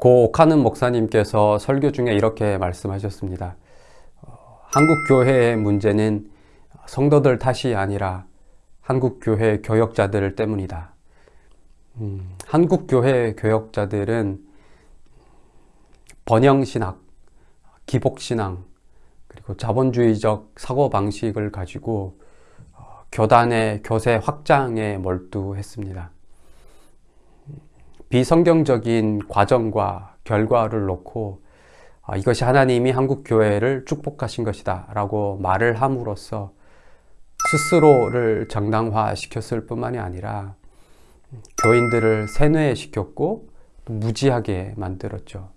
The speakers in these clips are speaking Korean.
고 오카는 목사님께서 설교 중에 이렇게 말씀하셨습니다. 어, 한국 교회의 문제는 성도들 탓이 아니라 한국 교회 교역자들 때문이다. 음, 한국 교회 교역자들은 번영신학, 기복신앙, 그리고 자본주의적 사고방식을 가지고 어, 교단의 교세 확장에 몰두했습니다. 비성경적인 과정과 결과를 놓고 아, 이것이 하나님이 한국교회를 축복하신 것이다 라고 말을 함으로써 스스로를 정당화시켰을 뿐만이 아니라 교인들을 세뇌시켰고 무지하게 만들었죠.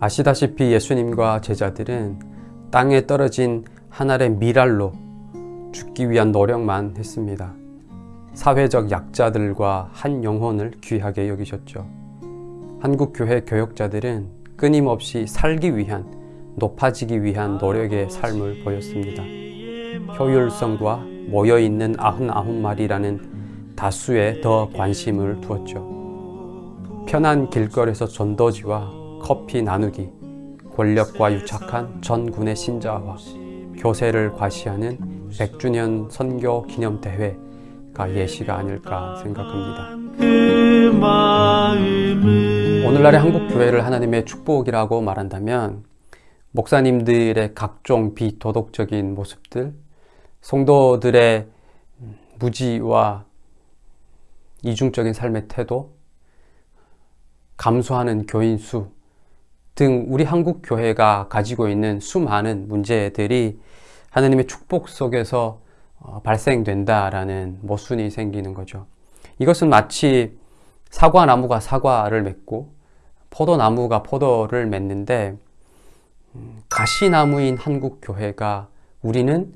아시다시피 예수님과 제자들은 땅에 떨어진 하늘의 미랄로 죽기 위한 노력만 했습니다. 사회적 약자들과 한 영혼을 귀하게 여기셨죠. 한국교회 교역자들은 끊임없이 살기 위한, 높아지기 위한 노력의 삶을 보였습니다. 효율성과 모여있는 99마리라는 다수에 더 관심을 두었죠. 편한 길거리에서 전도지와 커피 나누기, 권력과 유착한 전군의 신자와 교세를 과시하는 100주년 선교 기념대회 가 예시가 아닐까 생각합니다. 오늘날의 한국 교회를 하나님의 축복이라고 말한다면 목사님들의 각종 비도덕적인 모습들, 성도들의 무지와 이중적인 삶의 태도, 감소하는 교인 수, 등 우리 한국 교회가 가지고 있는 수많은 문제들이 하나님의 축복 속에서 어, 발생된다라는 모순이 생기는 거죠. 이것은 마치 사과나무가 사과를 맺고 포도나무가 포도를 맺는데 음, 가시나무인 한국 교회가 우리는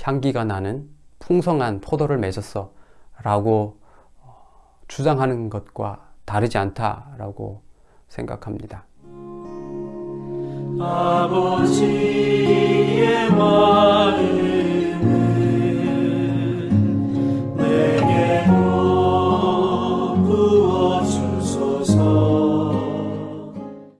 향기가 나는 풍성한 포도를 맺었어 라고 어, 주장하는 것과 다르지 않다라고 생각합니다. 아버지의 마음